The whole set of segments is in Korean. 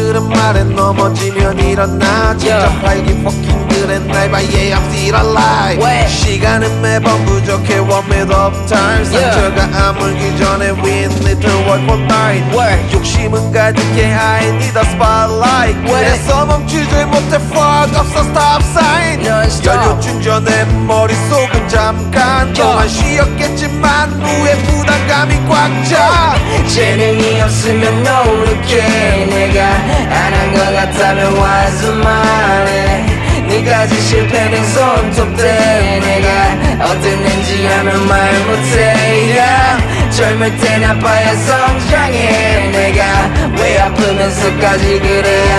아래 넘어지면 일어나 진짜. 활기 포킹들의 날봐 Yeah I'm still alive 왜? 시간은 매번 부족해 One minute of time. 상처가 아물기 전에 We need to work for night. 욕심은 가득해 I need a spotlight 왜? 그래서 멈추질 못해 Fuck 없어 stop sign. 연료 충전해 머릿속은 잠깐 동안 쉬었겠지만 후에 부담감이 꽉차 재능이 없으면 노력해 내가 안 한 것 같다면 와서 말해. 네가지 실패는 손톱대. 내가 어땠는지 하면 말 못해. yeah. 젊을 땐 아파야 성장해. 내가 왜 아프면서까지 그래야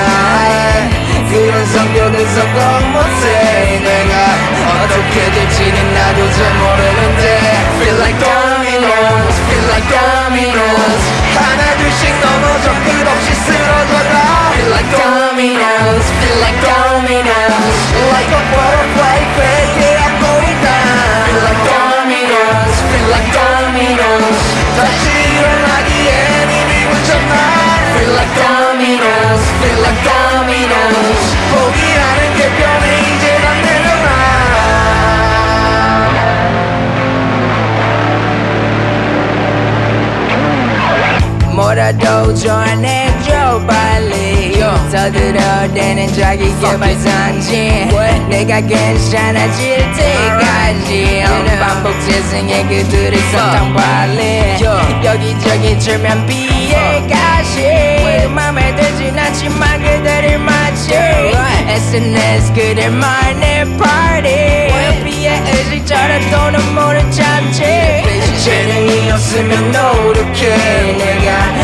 해? 그런 성격은 성공 못해. 내가 어떻게 될지는 나도 잘 모르는데. Feel like dominoes, feel like dominoes 뭐라도 좋아내줘 빨리. 서둘러대는 자기 개발 상징. 내가 괜찮아질 때까지. 반복 재생의 그들을 사탕 발리. 여기저기 줄면 피해가시. 맘에 들진 않지만 그들을 마치 SNS 그들만의 party. 피해 의식처럼 또는 모른 참지 재능이 없으면 노력해. 내가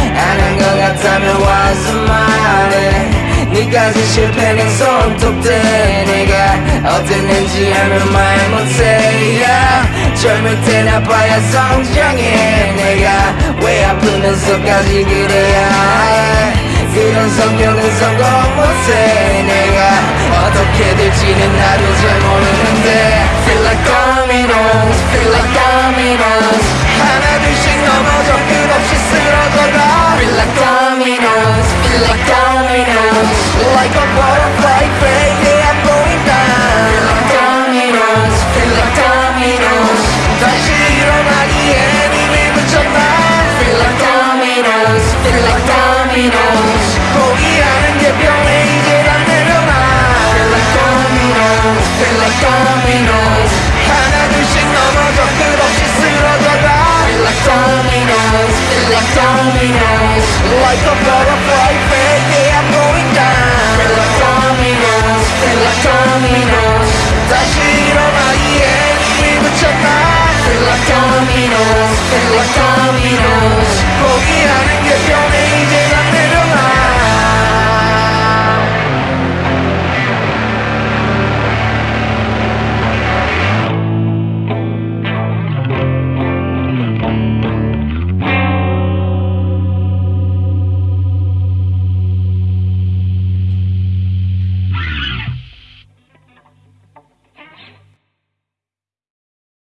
네가진 실패는 손톱대 내가 어땠는지 하면 말 못해. Yeah. 젊을 땐 아파야 성장해. 내가 왜 아프면서까지 그래야 해. 그런 성격은 성공 못해. 내가 어떻게 될지는 나도 잘 모르는데. Feel like dominoes, feel like dominoes 하나 둘씩 넘어져. 끝없이 쓰러져라 Feel like dominoes, feel like dominoes en los caminos.